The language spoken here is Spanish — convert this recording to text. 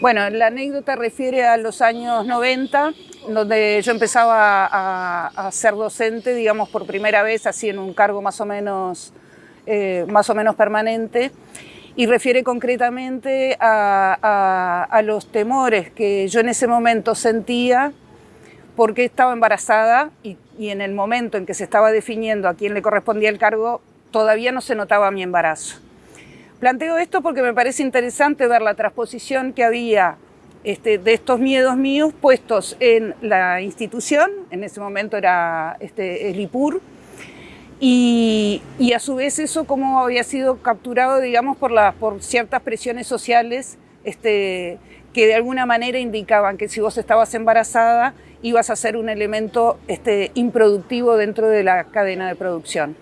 Bueno, la anécdota refiere a los años 90, donde yo empezaba a, ser docente, digamos, por primera vez, así en un cargo más o menos, eh, más o menos permanente, y refiere concretamente a, los temores que yo en ese momento sentía porque estaba embarazada y, en el momento en que se estaba definiendo a quién le correspondía el cargo, todavía no se notaba mi embarazo. Planteo esto porque me parece interesante ver la transposición que había este, de estos miedos míos puestos en la institución, en ese momento era este, el IPUR, y, a su vez eso como había sido capturado, digamos, por, ciertas presiones sociales este, que de alguna manera indicaban que si vos estabas embarazada ibas a ser un elemento improductivo dentro de la cadena de producción.